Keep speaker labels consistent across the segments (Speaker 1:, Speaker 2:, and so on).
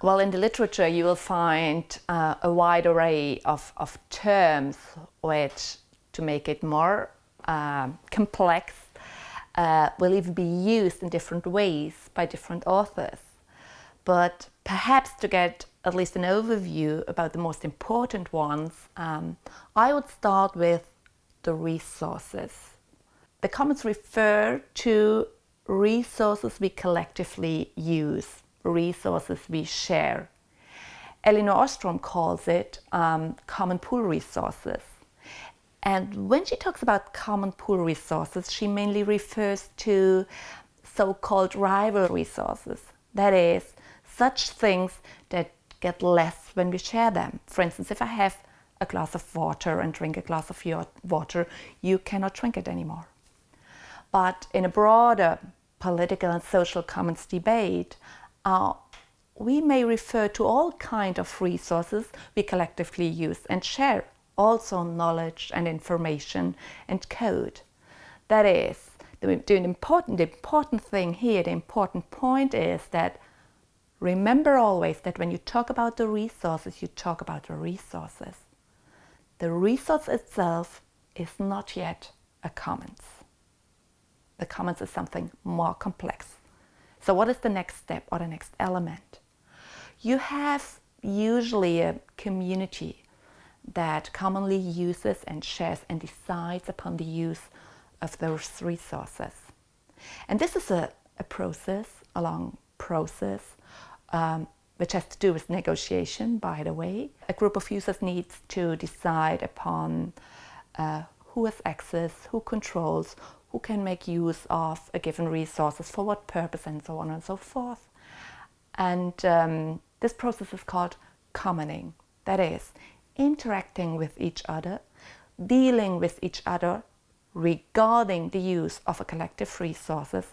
Speaker 1: Well, in the literature, you will find uh, a wide array of, of terms which, to make it more uh, complex, uh, will even be used in different ways by different authors. But perhaps to get at least an overview about the most important ones, um, I would start with the resources. The commons refer to resources we collectively use, resources we share. Elinor Ostrom calls it um, common pool resources. And when she talks about common pool resources, she mainly refers to so-called rival resources. That is, such things that get less when we share them. For instance, if I have a glass of water and drink a glass of your water, you cannot drink it anymore. But in a broader political and social commons debate, uh, we may refer to all kinds of resources we collectively use and share, also knowledge and information and code. That is, the, the, important, the important thing here, the important point is that remember always that when you talk about the resources, you talk about the resources. The resource itself is not yet a commons. The commons is something more complex. So what is the next step or the next element? You have usually a community that commonly uses and shares and decides upon the use of those resources. And this is a, a process, a long process, um, which has to do with negotiation, by the way. A group of users needs to decide upon uh, who has access, who controls, who can make use of a given resources, for what purpose, and so on and so forth. And um, this process is called commoning. That is, interacting with each other, dealing with each other regarding the use of a collective resources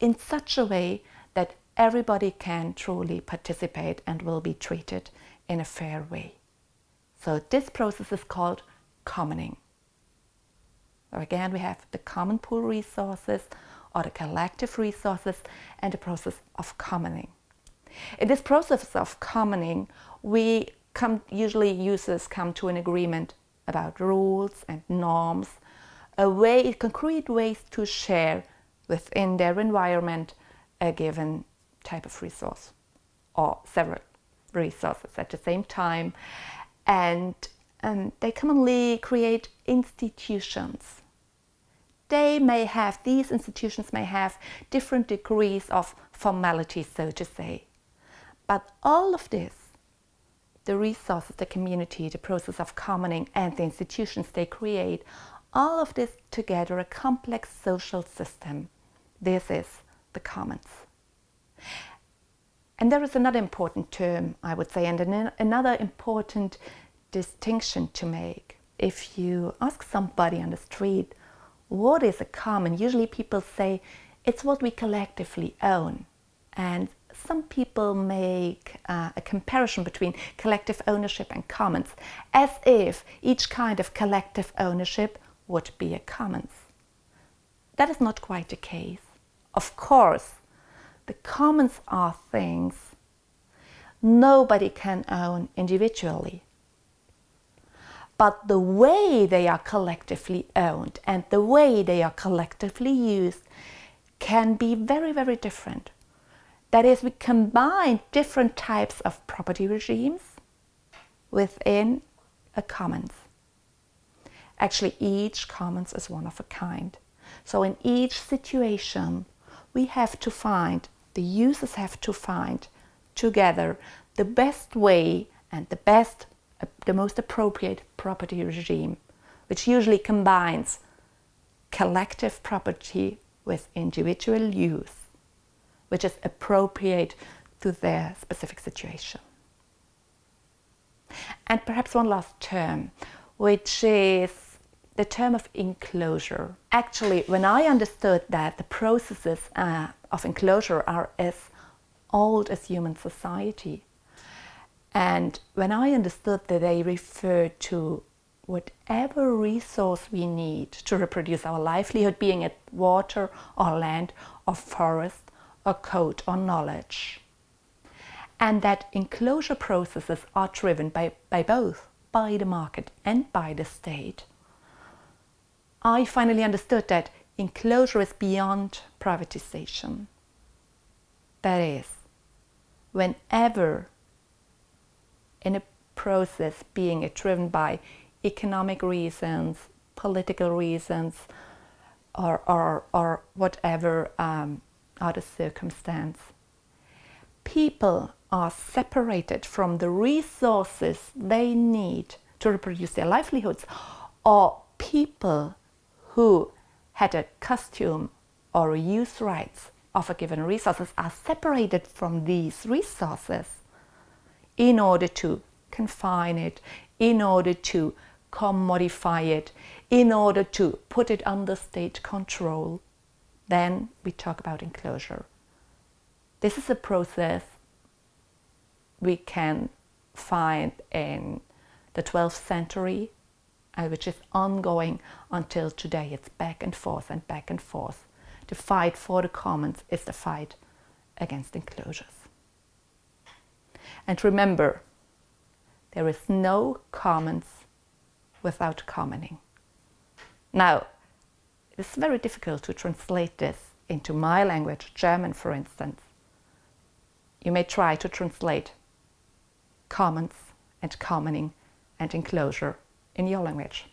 Speaker 1: in such a way that everybody can truly participate and will be treated in a fair way. So this process is called commoning. So again, we have the common pool resources or the collective resources and the process of commoning. In this process of commoning, we come, usually users come to an agreement about rules and norms, a way, concrete ways to share within their environment a given type of resource or several resources at the same time. And um, they commonly create institutions. They may have, these institutions may have different degrees of formality, so to say. But all of this, the resources, the community, the process of commoning and the institutions they create, all of this together a complex social system. This is the commons. And there is another important term, I would say, and an, another important distinction to make. If you ask somebody on the street, what is a common? Usually people say, it's what we collectively own. And some people make uh, a comparison between collective ownership and commons, as if each kind of collective ownership would be a commons. That is not quite the case. Of course, the commons are things nobody can own individually. But the way they are collectively owned and the way they are collectively used can be very, very different. That is, we combine different types of property regimes within a commons. Actually, each commons is one of a kind. So in each situation, we have to find, the users have to find together the best way and the best the most appropriate property regime, which usually combines collective property with individual use, which is appropriate to their specific situation. And perhaps one last term, which is the term of enclosure. Actually, when I understood that the processes uh, of enclosure are as old as human society, and when I understood that they refer to whatever resource we need to reproduce our livelihood, being it water or land or forest or code or knowledge. and that enclosure processes are driven by, by both, by the market and by the state, I finally understood that enclosure is beyond privatization. That is, whenever in a process being driven by economic reasons, political reasons, or, or, or whatever um, other circumstance, people are separated from the resources they need to reproduce their livelihoods, or people who had a costume or use rights of a given resources are separated from these resources in order to confine it, in order to commodify it, in order to put it under state control. Then we talk about enclosure. This is a process we can find in the 12th century, uh, which is ongoing until today. It's back and forth and back and forth. The fight for the commons is the fight against enclosures. And remember, there is no commons without commoning. Now, it's very difficult to translate this into my language, German for instance. You may try to translate commons and commoning and enclosure in your language.